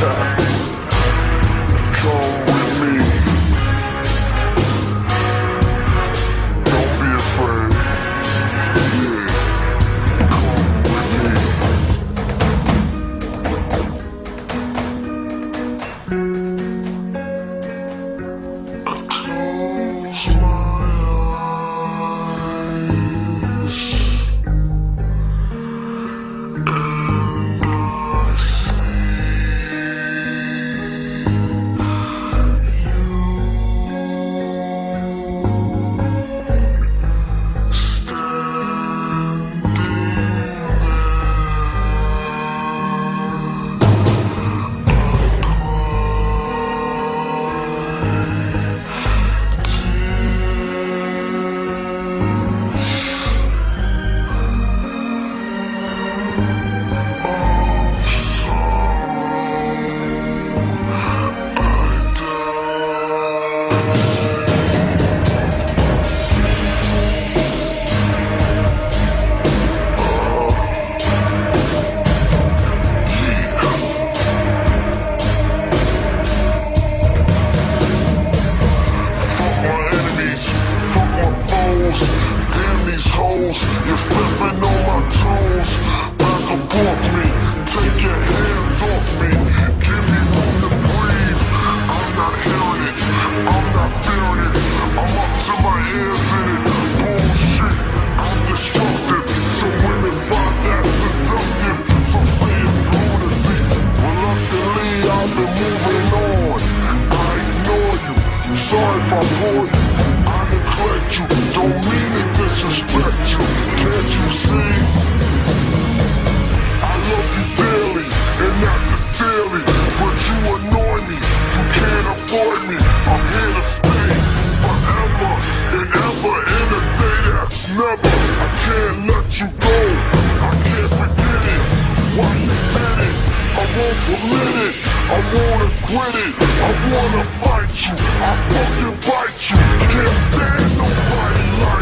Sir. You're slipping won't believe it. I wanna quit it. I wanna fight you. I fucking bite you. Can't stand nobody like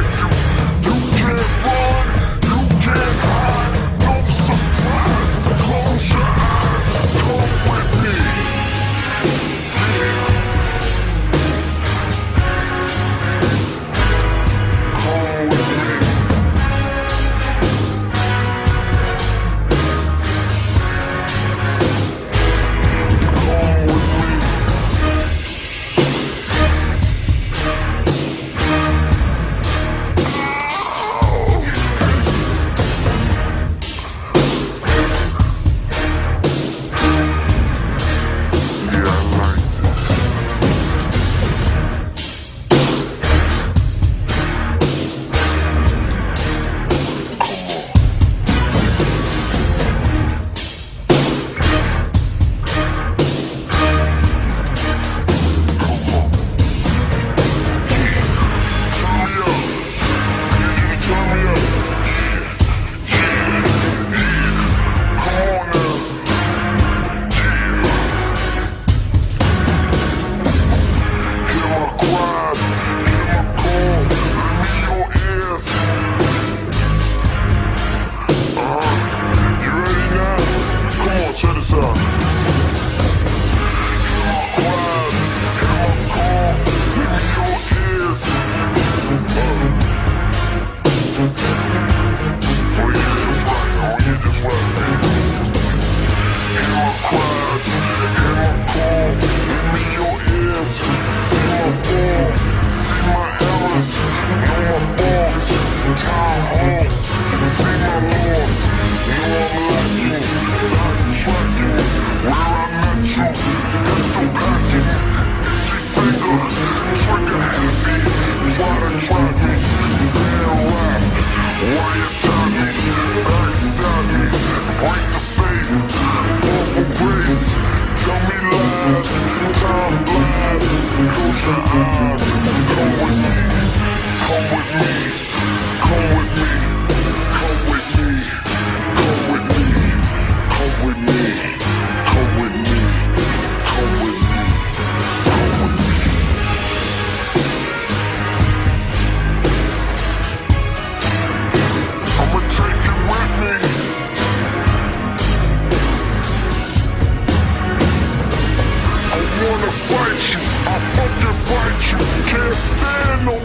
Wait, I fucking bite you. Can't stand no